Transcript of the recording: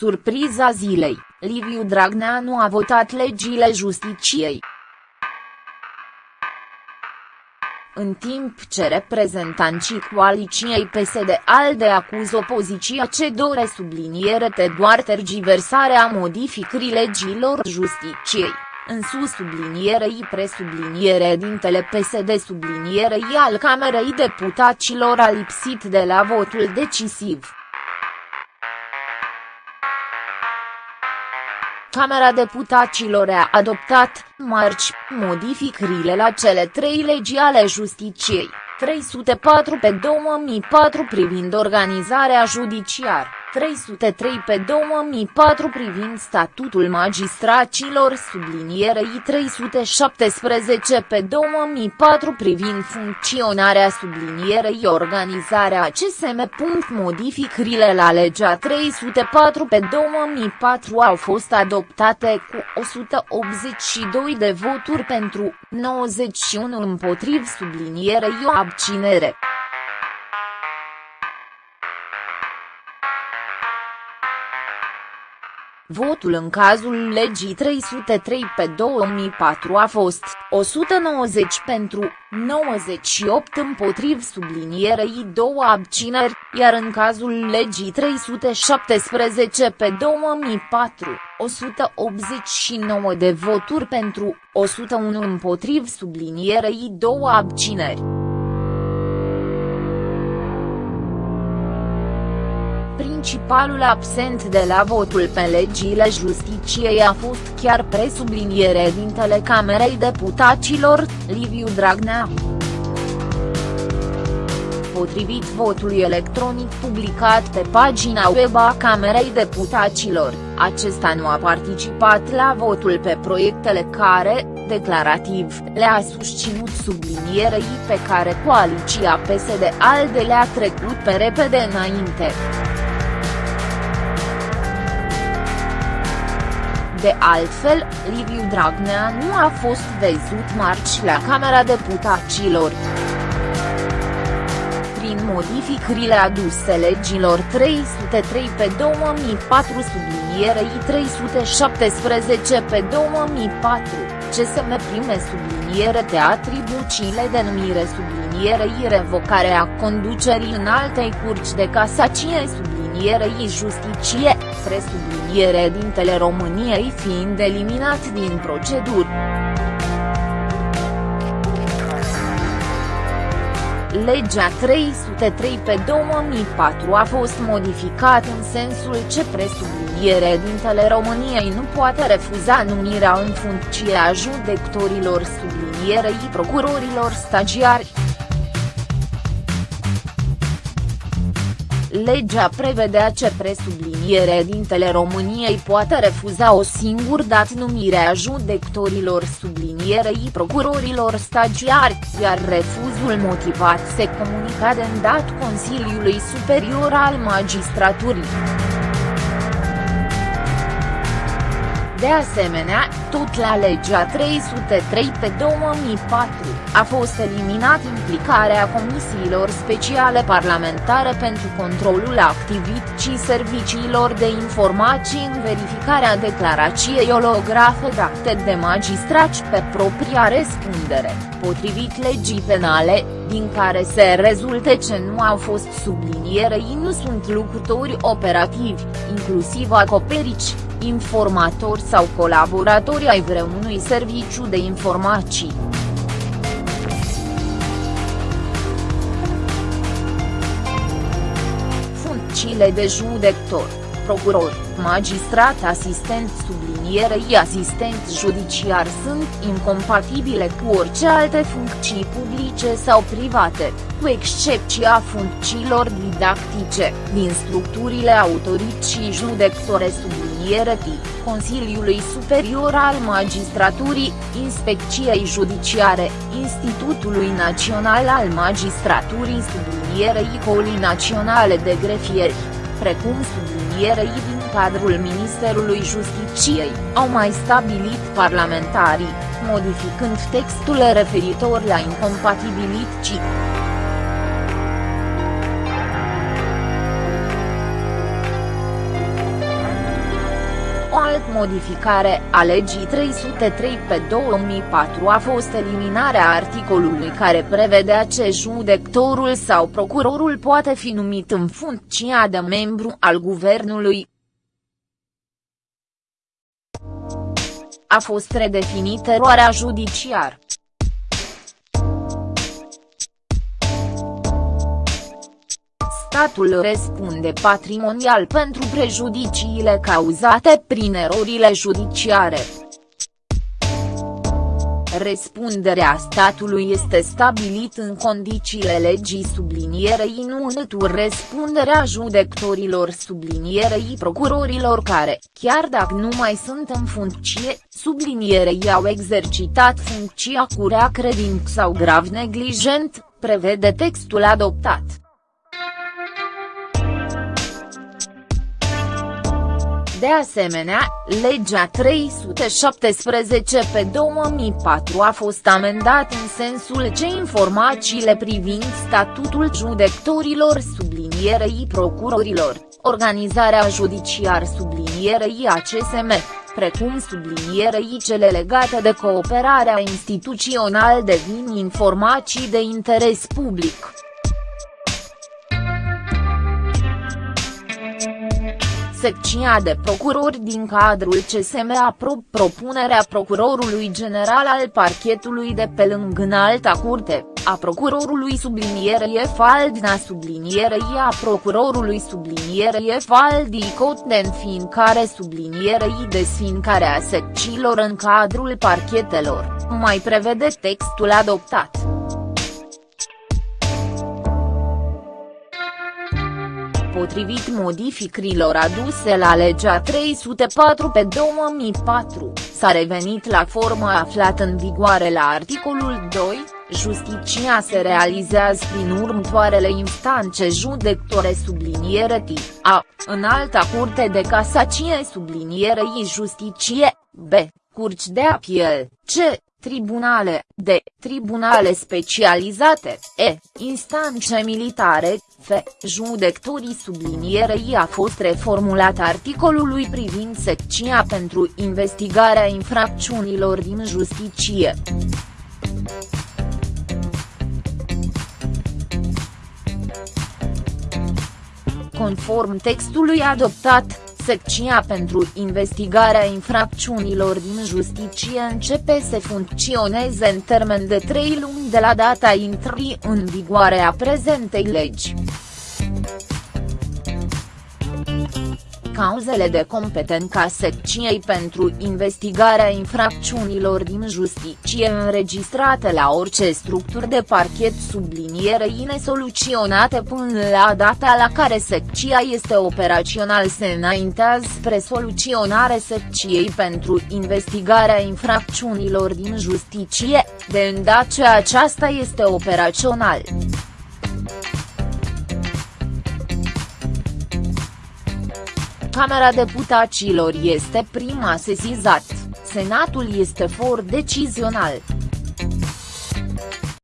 Surpriza zilei, Liviu Dragnea nu a votat legile justiciei. În timp ce reprezentanții coaliciei PSD-ALDE acuză opoziția ce dore subliniere te doar tergiversarea modificării legilor justiciei, în sus sublinierei presubliniere dintele PSD sublinierei al Camerei Deputaților a lipsit de la votul decisiv. Camera Deputaților a adoptat, marci, modificările la cele trei legi ale justiciei, 304 pe 2004 privind organizarea judiciară. 303 pe 2004 privind statutul magistracilor sublinierei 317 pe 2004 privind funcționarea sublinierei organizarea CSM. Modificările la legea 304 pe 2004 au fost adoptate cu 182 de voturi pentru, 91 împotriv sublinierei o abținere. Votul în cazul legii 303 pe 2004 a fost 190 pentru, 98 împotriv sublinierei două abțineri, iar în cazul legii 317 pe 2004, 189 de voturi pentru, 101 împotriv sublinierei două abțineri. Principalul absent de la votul pe legile justiciei a fost chiar presubliniere dintele Camerei Deputaților, Liviu Dragnea. Potrivit votului electronic publicat pe pagina web a Camerei Deputaților, acesta nu a participat la votul pe proiectele care, declarativ, le-a susținut sublinierei pe care coaliția PSD-ALDE le-a trecut pe repede înainte. De altfel, Liviu Dragnea nu a fost văzut marci la Camera Deputaților. Prin modificările aduse legilor 303 pe 2004 sublinierei 317 pe 2004, CSM prime subliniere de atribuțiile de numire sublinierei revocarea conducerii în altei curci de casacie sublinierei justicie, presubliniere dintele României fiind eliminat din procedură. Legea 303 pe 2004 a fost modificat în sensul ce presubliniere dintele României nu poate refuza numirea în funcție a judecătorilor sublinierei procurorilor stagiari. Legea prevedea ce presubliniere dintele României poate refuza o singur dat numirea judecătorilor sublinierei procurorilor stagiari, iar refuzul motivat se comunica de îndat Consiliului Superior al Magistraturii. De asemenea, tot la legea 303 pe 2004, a fost eliminat implicarea comisiilor speciale parlamentare pentru controlul activității serviciilor de informații în verificarea declarației olografe date de magistrați pe propria răspundere, potrivit legii penale, din care se rezulte ce nu au fost sublinierei nu sunt lucrători operativi, inclusiv acoperici, informatori sau colaboratori ai vreunui serviciu de informații. Funcțiile de judecător, procuror, magistrat asistent sublinierei asistent judiciar sunt incompatibile cu orice alte funcții publice sau private, cu excepția funcțiilor didactice, din structurile autorității judecătore subliniere sublinierei, Consiliului Superior al Magistraturii, Inspecției Judiciare, Institutului Național al Magistraturii sublinierei Colii Naționale de Grefieri, precum sublinierei din cadrul Ministerului Justiciei, au mai stabilit parlamentarii, modificând textul referitor la incompatibilități. Modificare a legii 303 pe 2004 a fost eliminarea articolului care prevedea ce judectorul sau procurorul poate fi numit în funcția de membru al guvernului. A fost redefinită eroarea judiciară. Statul răspunde patrimonial pentru prejudiciile cauzate prin erorile judiciare. Răspunderea statului este stabilit în condițiile legii sublinierei nu în răspunderea judecătorilor sublinierei procurorilor care, chiar dacă nu mai sunt în funcție, sublinierei au exercitat funcția cu rea credință sau grav neglijent, prevede textul adoptat. De asemenea, legea 317 pe 2004 a fost amendat în sensul ce informațiile privind statutul judecătorilor sublinierei procurorilor, organizarea judiciar sublinierei ACSM, precum sublinierei cele legate de cooperarea instituțională devin informații de interes public. Secția de procurori din cadrul CSM aprob propunerea procurorului general al parchetului de pe lângă înalta curte, a procurorului sublinierei Faldina sublinierei a procurorului sublinierei Faldi Cot înființare sublinierei desființarea secțiilor în cadrul parchetelor, mai prevede textul adoptat. Potrivit modificărilor aduse la legea 304 pe 2004, s-a revenit la formă aflată în vigoare la articolul 2, justiția se realizează prin următoarele instanțe judectore subliniere T, A, în alta curte de casacie sublinierei justiție, B, curci de apel, C, tribunale, de, tribunale specializate, e, instanțe militare, f, judecătorii sublinierei a fost reformulat articolului privind secția pentru investigarea infracțiunilor din justiție. Conform textului adoptat, Secția pentru investigarea infracțiunilor din justiție începe să funcționeze în termen de trei luni de la data intrării în vigoare a prezentei legi cauzele de competența secției pentru investigarea infracțiunilor din justiție înregistrate la orice structură de parchet sublinierei nesoluționate până la data la care secția este operațional se înaintează spre soluționare secției pentru investigarea infracțiunilor din justiție, de îndată ce aceasta este operațional. Camera Deputaților este prima sesizat, Senatul este for decizional.